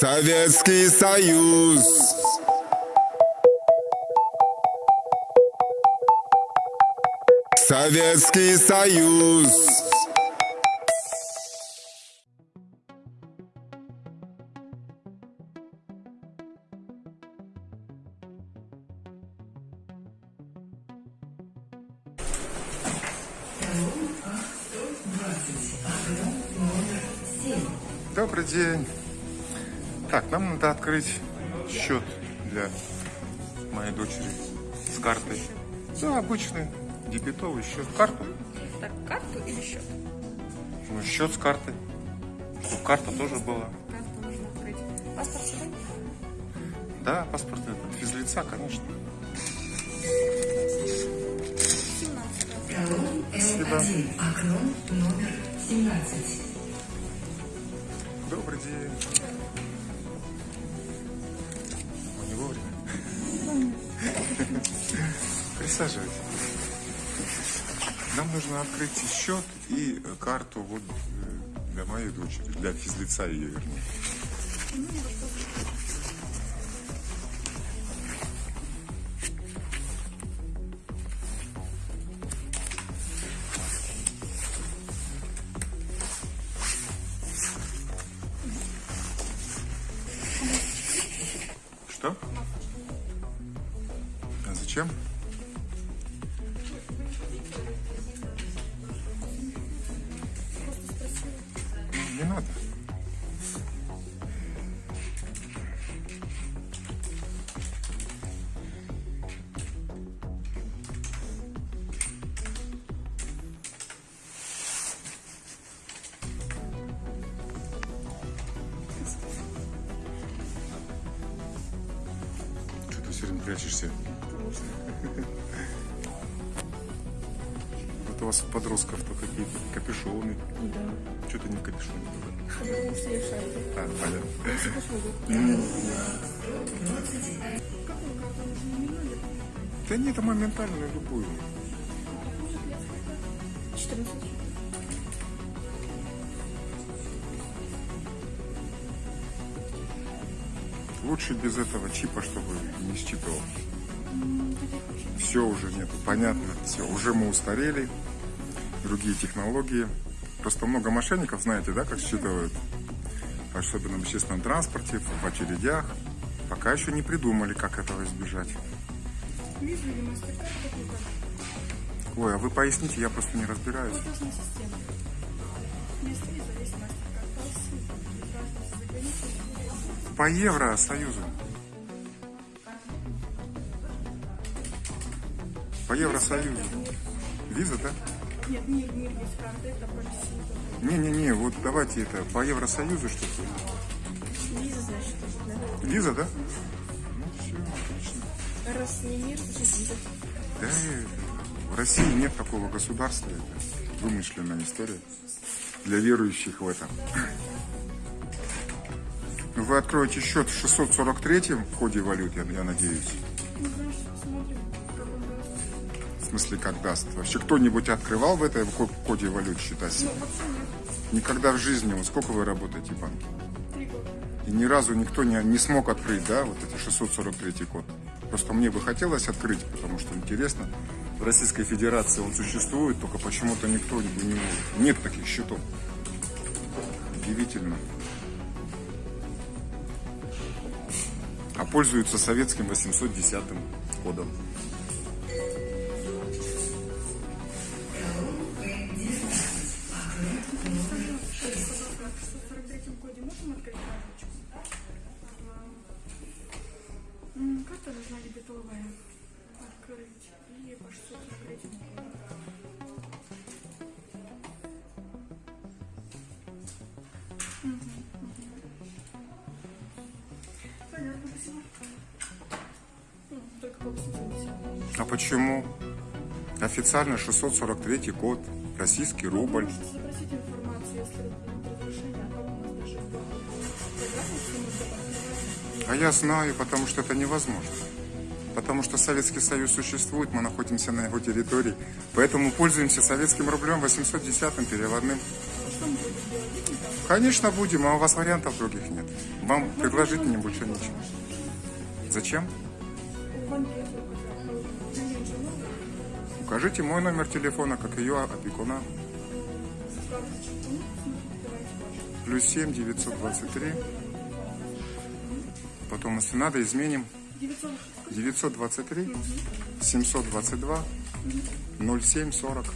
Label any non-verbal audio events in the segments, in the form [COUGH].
Советский Союз. Советский Союз. Так, нам надо открыть счет для моей дочери с картой. Да, обычный дебетовый счет. Карту. Так, карту или счет? Ну, счет с картой. Чтобы карта тоже была. Карту нужно открыть. Паспорт с собой? Да, паспорт это физлица, конечно. 17 Спасибо. Окно номер 17. Добрый день. Присаживайтесь. Нам нужно открыть счет и карту вот э, для моей дочери, для физлица ее вернее. Что? А зачем? Не надо. Что ты все время прячешься? У вас у подростков-то какие-то капюшоны. Да. Что ты не в капюшоне? Ну, все шарики. А, понятно. Да нет, это моментально любую. 14. Лучше без этого чипа, чтобы не считывал. Все уже нету, понятно, все. Уже мы устарели, другие технологии. Просто много мошенников, знаете, да, как считывают? Особенно в общественном транспорте, в очередях. Пока еще не придумали, как этого избежать. Ой, а вы поясните, я просто не разбираюсь. По. По Евросоюзу. По Евросоюзу. Виза, да? Нет, мир, мир есть карта, это по России. Не-не-не, вот давайте это, по Евросоюзу что-то. Виза, значит, да? Виза, да? Ну, все, отлично. Раз не мир, значит виза. Да, в России нет такого государства, это вымышленная история для верующих в это. Ну, Вы откроете счет в 643 в коде валют, я, я надеюсь. Ну, значит, посмотрим, смысле, как даст. Вообще кто-нибудь открывал в этой ко- коде валют счета себе? Ну, вообще нет. Никогда в жизни. Вот сколько вы работаете в банке? Три года. И ни разу никто не, не смог открыть, да, вот эти 643 код. Просто мне бы хотелось открыть, потому что интересно. В Российской Федерации он существует, только почему-то никто не, не- нет таких счетов. Удивительно. А пользуются советским 810 кодом. Карта нужна дебетовая. Открыть. И по 643 году. Мгм, мгм. Понятно, спасибо. Ну, Только по 870. А почему? Официально 643 код, российский рубль. А я знаю, потому что это невозможно. Потому что Советский Союз существует, мы находимся на его территории. Поэтому пользуемся советским рублем 810 переводным. Конечно, будем, а у вас вариантов других нет. Вам предложить мне больше нечего. Зачем? Укажите мой номер телефона, как ее опекуна. Плюс 7 923. Потом, если надо, изменим 900. 923 722 0740.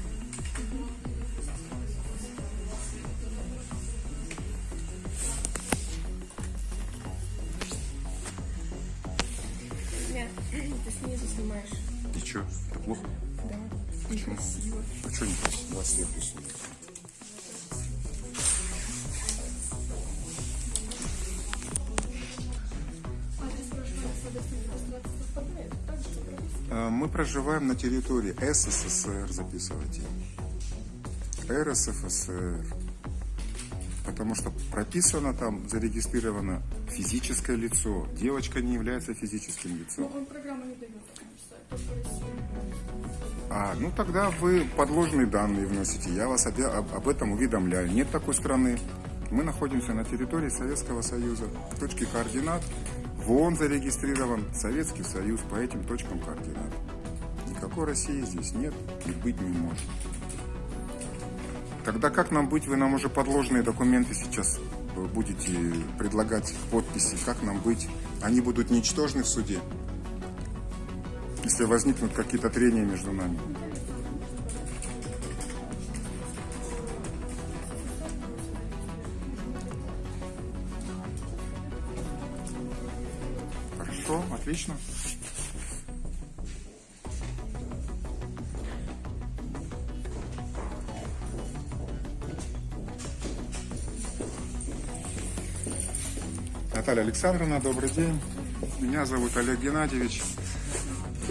Мы проживаем на территории СССР, записывайте. РСФСР. Потому что прописано там, зарегистрировано физическое лицо. Девочка не является физическим Ну, лицом. он программа не дает. А, ну тогда вы подложные данные вносите. Я вас об, об этом уведомляю. Нет такой страны. Мы находимся на территории Советского Союза. Точки координат. ВОН зарегистрирован Советский Союз по этим точкам координат. Никакой России здесь нет и быть не может. Тогда как нам быть? Вы нам уже подложные документы сейчас э, будете предлагать к подписи. Как нам быть? Они будут ничтожны в суде, если возникнут какие-то трения между нами. Отлично. Наталья Александровна, добрый день. Меня зовут Олег Геннадьевич.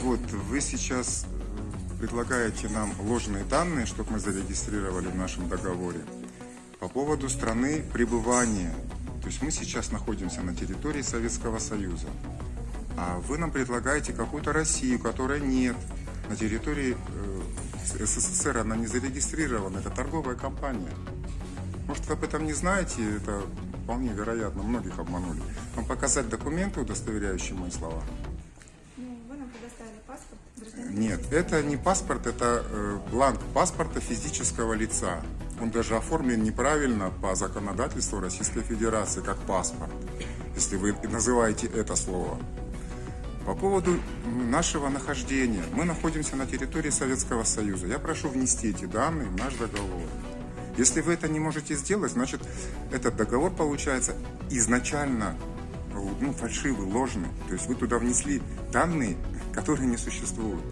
Вот вы сейчас э, предлагаете нам ложные данные, чтобы мы зарегистрировали в нашем договоре по поводу страны пребывания. То есть мы сейчас находимся на территории Советского Союза, а вы нам предлагаете какую-то Россию, которой нет. На территории э, СССР она не зарегистрирована, это торговая компания. Может, вы об этом не знаете, это вполне вероятно, многих обманули. Вам показать документы, удостоверяющие мои слова? Ну, вы нам предоставили паспорт гражданина. Нет, это не паспорт, это э, бланк паспорта физического лица. Он даже оформлен неправильно по законодательству Российской Федерации, как паспорт, если вы называете это слово. По поводу нашего нахождения. Мы находимся на территории Советского Союза. Я прошу внести эти данные в наш договор. Если вы это не можете сделать, значит, этот договор получается изначально ну, фальшивый, ложный. То есть вы туда внесли данные, которые не существуют.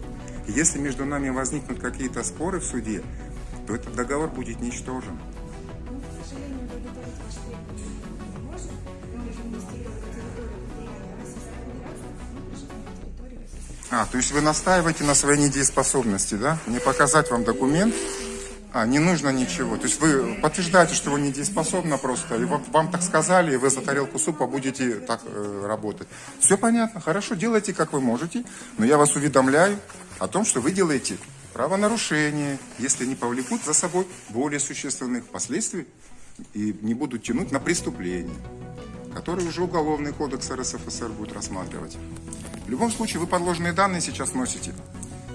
Если между нами возникнут какие-то споры в суде, то этот договор будет ничтожен. А, то есть вы настаиваете на своей недееспособности, да? Не показать вам документ? А, не нужно ничего. То есть вы подтверждаете, что вы недееспособны просто, и вам, вам так сказали, и вы за тарелку супа будете так э, работать. Все понятно, хорошо, делайте как вы можете, но я вас уведомляю о том, что вы делаете правонарушение, если не повлекут за собой более существенных последствий и не будут тянуть на преступление, которые уже Уголовный кодекс РСФСР будет рассматривать. В любом случае, вы подложные данные сейчас носите.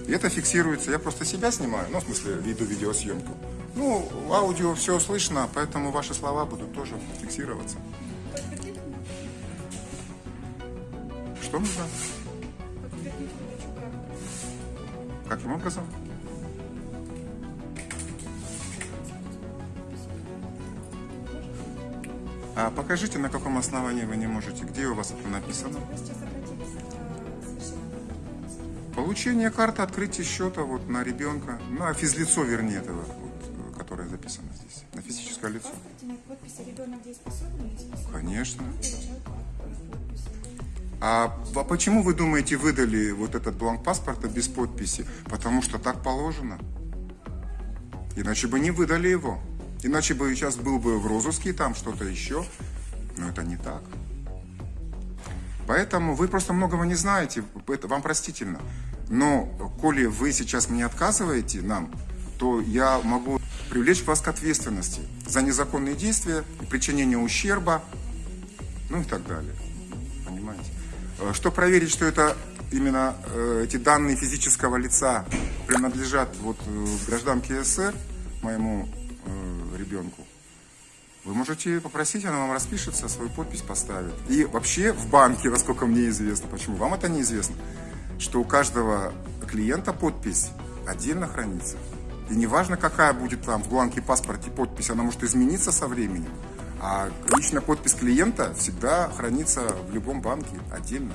И это фиксируется. Я просто себя снимаю, ну, в смысле, веду видеосъемку. Ну, аудио все слышно, поэтому ваши слова будут тоже фиксироваться. Что нужно? Каким образом? А покажите, на каком основании вы не можете. Где у вас это написано? Получение карты открытия счета вот на ребенка, на физлицо, вернее, этого, вот, которое записано здесь, на физическое лицо. Конечно. А, а почему вы думаете, выдали вот этот бланк паспорта без подписи? Потому что так положено. Иначе бы не выдали его. Иначе бы сейчас был бы в розыске, там что-то еще. Но это не так. Поэтому вы просто многого не знаете, это вам простительно. Но, коли вы сейчас мне отказываете нам, то я могу привлечь вас к ответственности за незаконные действия причинение ущерба ну и так далее. Понимаете? Э, Что проверить, что это именно э, эти данные физического лица принадлежат вот э, гражданке СССР, моему э, ребенку, вы можете попросить, она вам распишется, свою подпись поставит. И вообще в банке, [LAUGHS] насколько мне известно, почему вам это неизвестно, что у каждого клиента подпись отдельно хранится. И неважно, какая будет там в бланке паспорте подпись, она может измениться со временем. А личная подпись клиента всегда хранится в любом банке отдельно.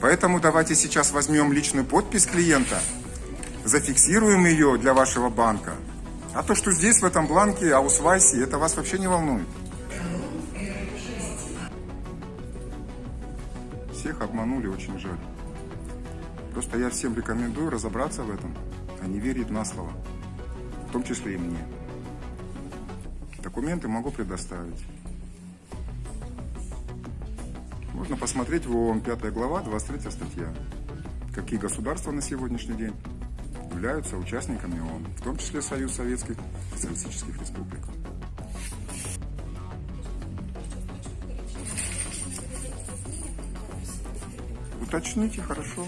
Поэтому давайте сейчас возьмем личную подпись клиента, зафиксируем ее для вашего банка. А то, что здесь, в этом бланке, аусвайсе, это вас вообще не волнует. Всех обманули, очень жаль. Просто я всем рекомендую разобраться в этом, а не верить на слово. В том числе и мне. Документы могу предоставить. Можно посмотреть в ООН 5 глава, 23 статья. Какие государства на сегодняшний день являются участниками ООН, в том числе Союз Советских Социалистических Республик. Уточните, хорошо.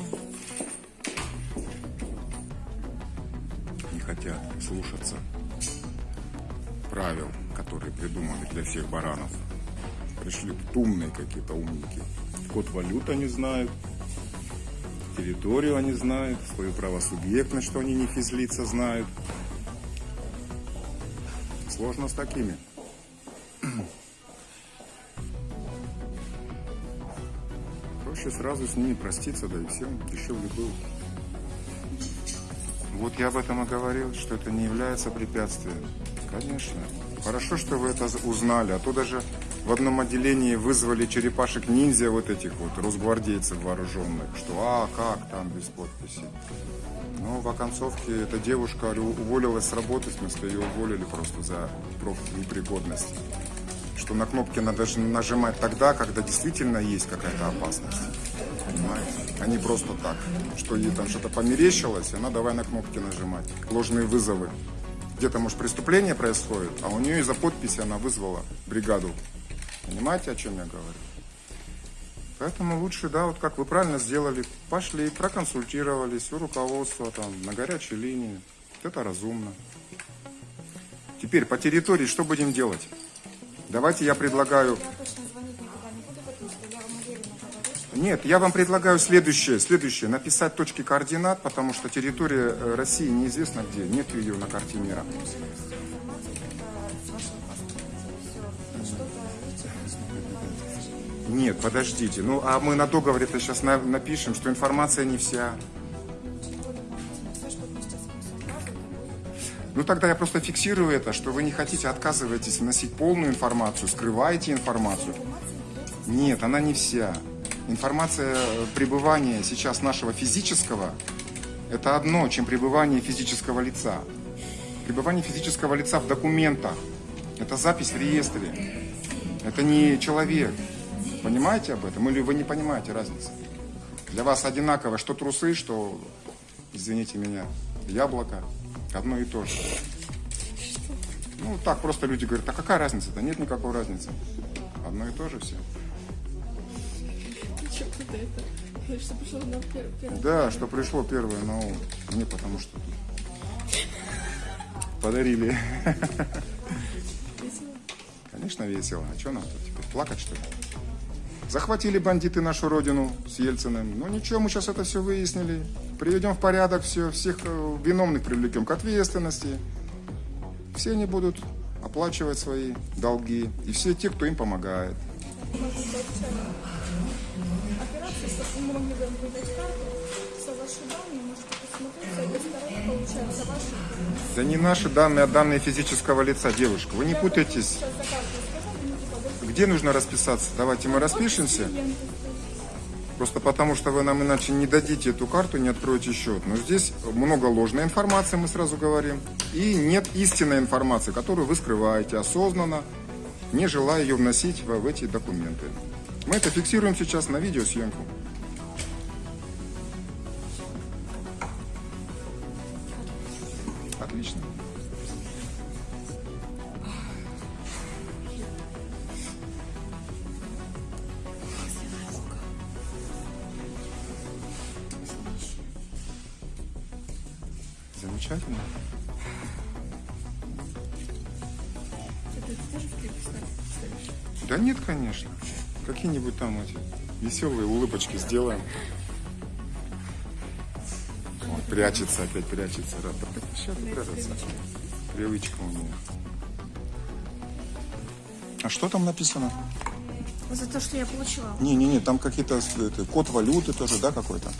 Хотят слушаться правил, которые придуманы для всех баранов. Пришли тут умные какие-то умники. Код валют они знают, территорию они знают, свою правосубъектность, что они не физлица знают. Сложно с такими. Проще сразу с ними проститься, да и всем дешевле было. Вот я об этом и говорил, что это не является препятствием. Конечно. Хорошо, что вы это узнали, а то даже в одном отделении вызвали черепашек-ниндзя, вот этих вот росгвардейцев вооруженных, что а, как там без подписи. Ну, в оконцовке эта девушка уволилась с работы, в смысле, ее уволили просто за непригодность. Что на кнопки надо нажимать тогда, когда действительно есть какая-то опасность. Понимаете? А не просто так. Что ей там что-то померещилось, и она давай на кнопки нажимать. Ложные вызовы. Где-то, может, преступление происходит, а у нее из-за подписи она вызвала бригаду. Понимаете, о чем я говорю? Поэтому лучше, да, вот как вы правильно сделали, пошли, проконсультировались у руководства там на горячей линии. Это разумно. Теперь по территории что будем делать? Давайте я предлагаю... Нет, я вам предлагаю следующее, следующее. Написать точки координат, потому что территория э, России неизвестно где. Нет ее на карте мира. Нет, подождите. Ну, а мы на договоре-то сейчас на- напишем, что информация не вся. Ну, тогда я просто фиксирую это, что вы не хотите, отказываетесь вносить полную информацию, скрываете информацию. Нет, она не вся. Информация э, пребывания сейчас нашего физического – это одно, чем пребывание физического лица. Пребывание физического лица в документах – это запись в реестре. Это не человек. Понимаете об этом? Или вы не понимаете разницы? Для вас одинаково, что трусы, что, извините меня, яблоко. Одно и то же. Ну, так просто люди говорят, а какая разница? Да нет никакой разницы. Одно и то же все. Что пришло на. Да, что пришло первое на ум. Мне потому что подарили. Весело. Конечно, весело. А что нам тут теперь? Плакать, что ли? Захватили бандиты нашу родину с Ельциным. Ну ничего, мы сейчас это все выяснили. Приведем в порядок все, всех э, виновных привлекем к ответственности. Все они будут оплачивать свои долги. И все те, кто им помогает. Операция, чтобы мы могли вам выдать карту, все ваши данные, можете посмотреть, с этой стороны получается ваши. Да не наши данные, а данные физического лица, девушка. Вы не путайтесь. Типа больше Где нужно расписаться? Давайте мы распишемся. Просто потому, что вы нам иначе не дадите эту карту, не откроете счет. Но здесь много ложной информации, мы сразу говорим. И нет истинной информации, которую вы скрываете осознанно, не желая ее вносить в эти документы. Мы это фиксируем сейчас на видеосъемку. Отлично. Замечательно. Это тоже в клип ставишь? Да нет, конечно. Какие-нибудь там эти веселые улыбочки сделаем. Он прячется, опять прячется. Рад. Сейчас. Привычка у него. А что там написано? За то, что я получила. Не-не-не, там какие-то это, код валюты тоже, да, какой-то?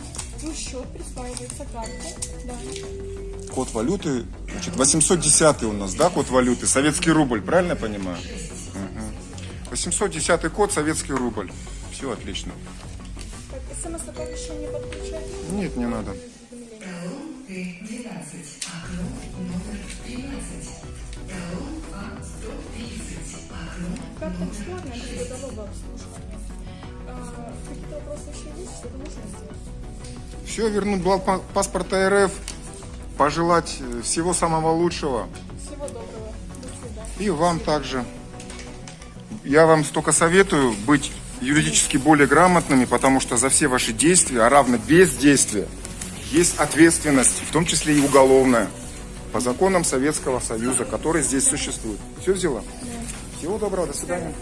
Ну, счет присваивается карте. Да. Код валюты, значит, 810 у нас, да, код валюты, советский рубль, правильно я понимаю? Мгм. 810 код, советский рубль. Все отлично. Так, смс-оповещение подключать. Нет, не надо. Талон Т-12. Окно номер 13. Талон А-130. Окно Карта бесплатная, без годового обслуживания. А, какие-то вопросы еще есть? Все, вернуть бланк па- паспорта РФ, пожелать э, всего самого лучшего. Всего доброго. До. И вам также. Я вам столько советую быть юридически более грамотными, потому что за все ваши действия, а равно бездействие, есть ответственность, в том числе и уголовная, по законам Советского Союза, который здесь существует. Все взяла? Всего доброго, до свидания.